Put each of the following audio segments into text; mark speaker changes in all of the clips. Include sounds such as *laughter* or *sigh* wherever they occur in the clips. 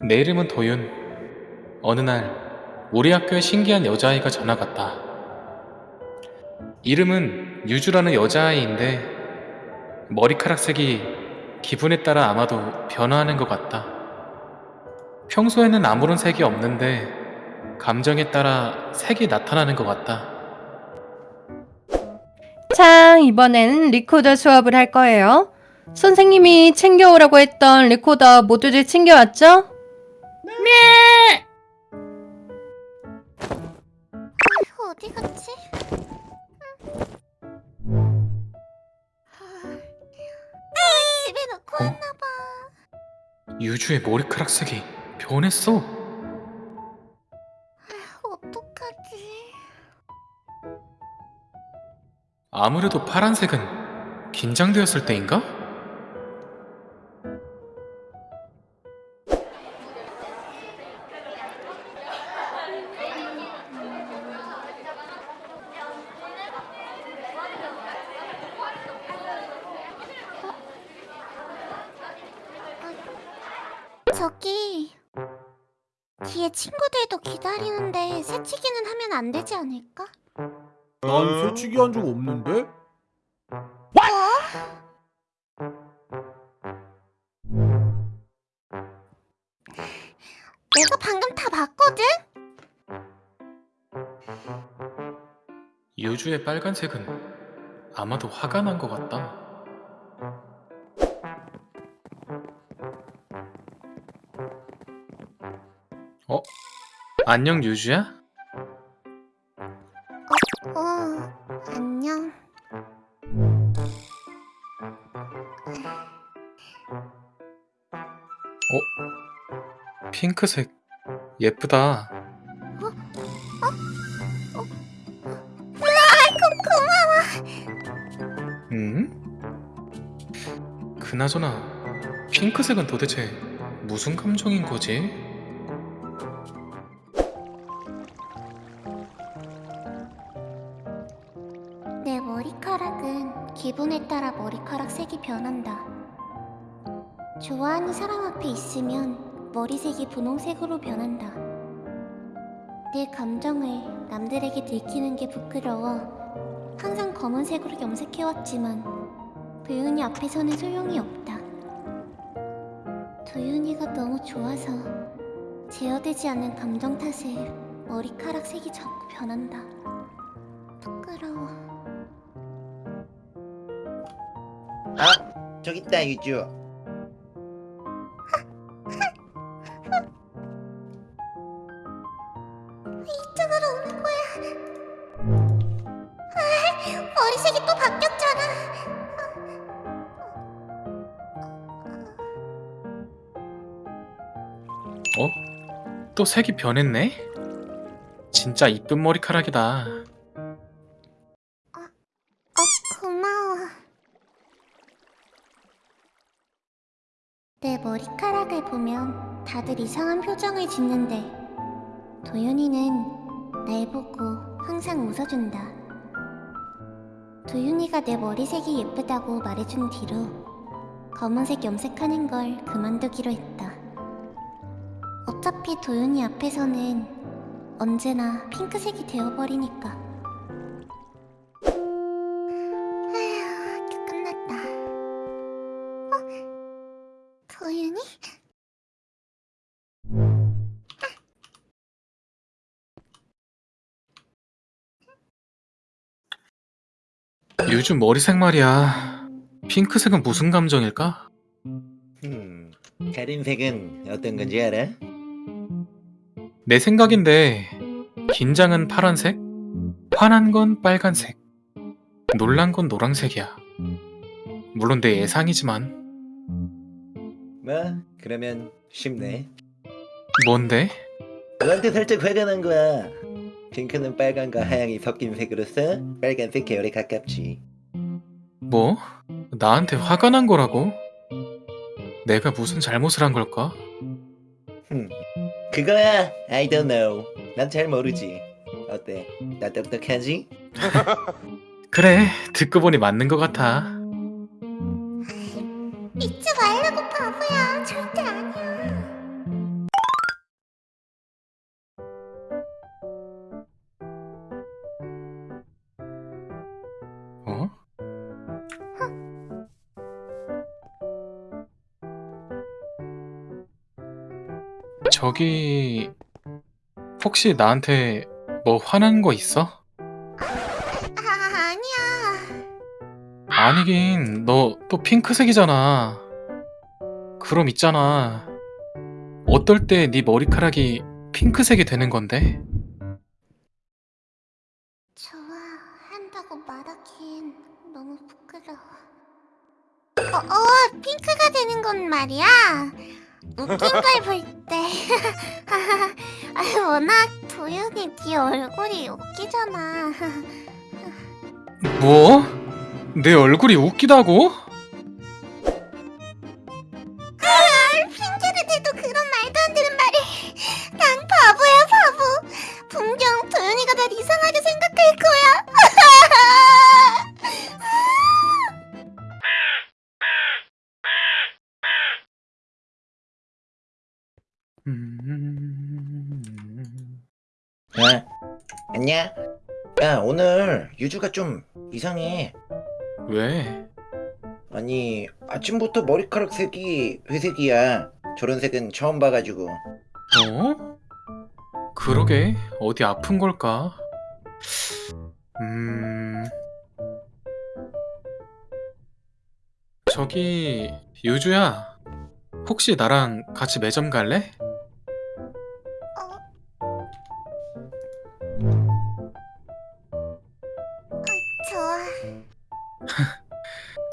Speaker 1: 내 이름은 도윤. 어느 날 우리 학교에 신기한 여자아이가 전학 왔다. 이름은 유주라는 여자아이인데 머리카락 색이 기분에 따라 아마도 변화하는 것 같다. 평소에는 아무런 색이 없는데 감정에 따라 색이 나타나는 것 같다.
Speaker 2: 자, 이번엔 리코더 수업을 할 거예요. 선생님이 챙겨오라고 했던 리코더 모두들 챙겨왔죠?
Speaker 3: 어디 갔지? 아, 집에 놓고
Speaker 1: 어?
Speaker 3: 왔나봐.
Speaker 1: 유주의 머리카락 색이 변했어.
Speaker 3: 어떡하지?
Speaker 1: 아무래도 파란색은 긴장되었을 때인가?
Speaker 3: 저기 뒤에 친구들도 기다리는데 새치기는 하면 안 되지 않을까?
Speaker 4: 난 새치기 한 적 없는데?
Speaker 3: 내가 방금 다 봤거든?
Speaker 1: 유주의 빨간색은 아마도 화가 난 것 같다. 안녕 유주야?
Speaker 3: 어, 안녕.
Speaker 1: 핑크색 예쁘다. 음? 그나저나 핑크색은 도대체 무슨 감정인 거지?
Speaker 3: 기분에 따라 머리카락 색이 변한다. 좋아하는 사람 앞에 있으면 머리색이 분홍색으로 변한다. 내 감정을 남들에게 들키는 게 부끄러워 항상 검은색으로 염색해왔지만 도윤이 앞에서는 소용이 없다. 도윤이가 너무 좋아서 제어되지 않는 감정 탓에 머리카락 색이 자꾸 변한다.
Speaker 5: 저기 있다 유주.
Speaker 3: 이쪽으로 오는 거야. 아, 머리색이 또 바뀌었잖아.
Speaker 1: 어? 또 색이 변했네? 진짜 이쁜 머리카락이다.
Speaker 3: 이상한 표정을 짓는데 도윤이는 날 보고 항상 웃어준다. 도윤이가 내 머리색이 예쁘다고 말해준 뒤로 검은색 염색하는 걸 그만두기로 했다. 어차피 도윤이 앞에서는 언제나 핑크색이 되어버리니까. 아휴, 끝났다. 어? 도윤이?
Speaker 1: 요즘 머리 색 말이야. 핑크색은 무슨 감정일까?
Speaker 5: 음, 다른 색은 어떤 건지 알아?
Speaker 1: 내 생각인데 긴장은 파란색, 화난 건 빨간색, 놀란 건 노란색이야. 물론 내 예상이지만
Speaker 5: 뭐, 그러면 쉽네.
Speaker 1: 뭔데?
Speaker 5: 너한테 살짝 화가 난 거야. 핑크는 빨간과 하양이 섞인 색으로서 빨간색 계열에 가깝지.
Speaker 1: 뭐? 나한테 화가 난 거라고? 내가 무슨 잘못을 한 걸까?
Speaker 5: 흠, 그거야. I don't know. 난 잘 모르지. 어때? 나 똑똑하지? *laughs*
Speaker 1: 그래, 듣고 보니 맞는 것 같아.
Speaker 3: 잊지 말라고 바보야.
Speaker 1: 저기 혹시 나한테 뭐 화난 거 있어?
Speaker 3: 아, 아니야.
Speaker 1: 아니긴 너 또 핑크색이잖아. 그럼 있잖아. 어떨 때 네 머리카락이 핑크색이 되는 건데?
Speaker 3: 좋아한다고 말하기엔 너무 부끄러워. 어, 어, 핑크가 되는 건 말이야. 웃긴 걸 볼 때. *laughs* 아, 워낙 도윤이 네 얼굴이 웃기잖아. *laughs*
Speaker 1: 뭐? 내 얼굴이 웃기다고?
Speaker 5: 안녕? 야 오늘 유주가 좀 이상해
Speaker 1: 왜?
Speaker 5: 아니 아침부터 머리카락 색이 회색이야 저런 색은 처음 봐가지고
Speaker 1: 어? 그러게 어디 아픈 걸까? 음... 저기 유주야 혹시 나랑 같이 매점 갈래?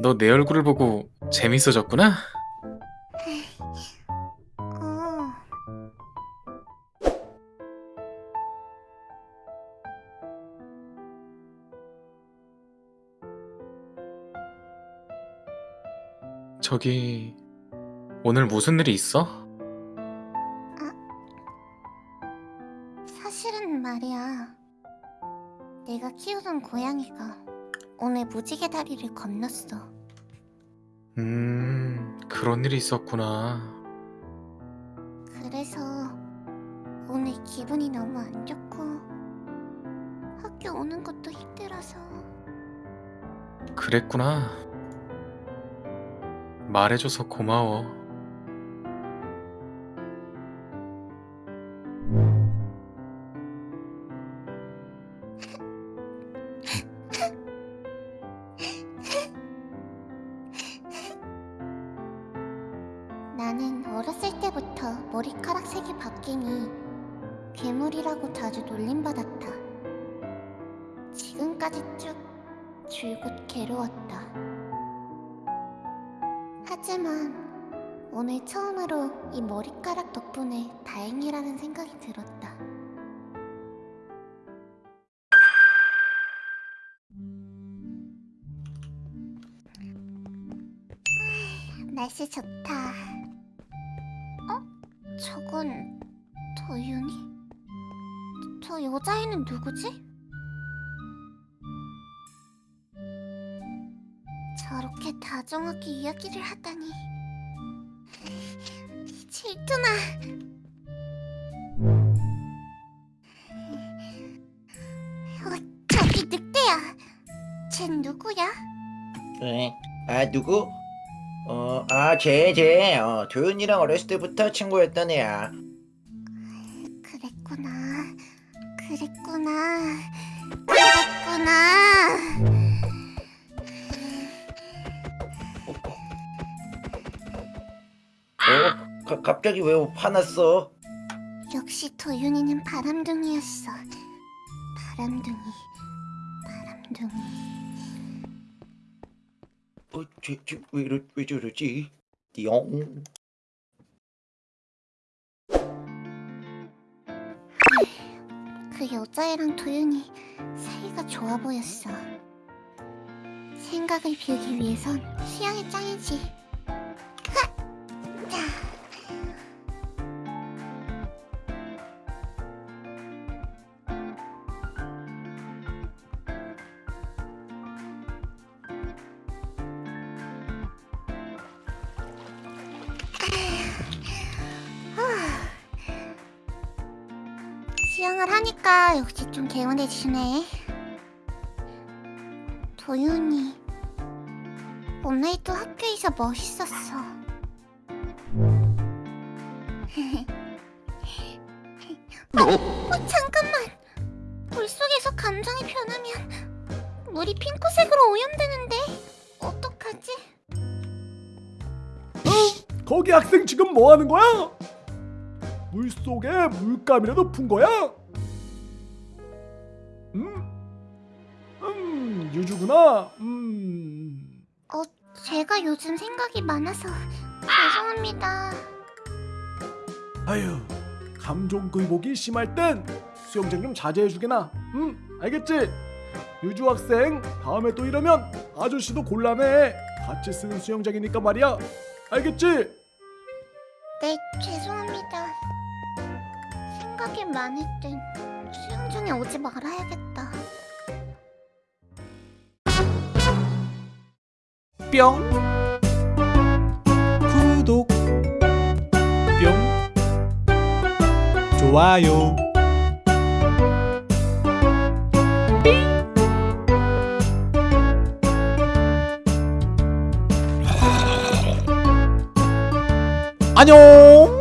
Speaker 1: 너 내 얼굴을 보고 재밌어졌구나?
Speaker 3: 어.
Speaker 1: 저기 오늘 무슨 일이 있어?
Speaker 3: 사실은 말이야. 내가 키우던 고양이가 오늘 무지개 다리를 건넜어.
Speaker 1: 음... 그런 일이 있었구나.
Speaker 3: 그래서 오늘 기분이 너무 안 좋고 학교 오는 것도 힘들어서.
Speaker 1: 그랬구나. 말해줘서 고마워
Speaker 3: 어렸을 때부터 머리카락 색이 바뀌니 괴물이라고 자주 놀림받았다. 지금까지 쭉 줄곧 괴로웠다. 하지만 오늘 처음으로 이 머리카락 덕분에 다행이라는 생각이 들었다. 날씨 좋다. 여자애는 누구지? 저렇게 다정하게 이야기를 하다니. *laughs* 질투나. 어, 저기 늑대야. 쟨 누구야?
Speaker 5: 에? 아 누구? 어, 어아 쟤 쟤 어, 도윤이랑 어렸을 때부터 친구였던 애야
Speaker 3: 그랬구나. 그랬구나. 그랬구나.
Speaker 5: 어? 가, 갑자기 왜 화났어?
Speaker 3: 역시 도윤이는 바람둥이였어. 바람둥이. 바람둥이.
Speaker 5: 어, 쟤, 쟤, 왜, 이러, 왜 저러지? 띠용
Speaker 3: 그 여자애랑 도윤이 사이가 좋아 보였어. 생각을 비우기 위해선 수영이 짱이지. 수영을 하니까 역시 좀 개운해지네. 도윤이 오늘도 학교에서 멋있었어. 어, 잠깐만. 물속에서 감정이 변하면 물이 핑크색으로 오염되는데 어떡하지?
Speaker 4: 거기 학생 지금 뭐 하는 거야? 물 속에 물감이라도 푼 거야? 음? 음, 유주구나. 음.
Speaker 3: 어, 제가 요즘 생각이 많아서 죄송합니다.
Speaker 4: 아유, 감정 굴복이 심할 땐 수영장 좀 자제해 주게나. 응, 알겠지? 유주 학생, 다음에 또 이러면 아저씨도 곤란해. 같이 쓰는 수영장이니까 말이야. 알겠지?
Speaker 3: 네, 죄송 생각이 많을 땐 수영장에 오지 말아야겠다.
Speaker 6: 뿅. 구독. 뿅. 좋아요. 안녕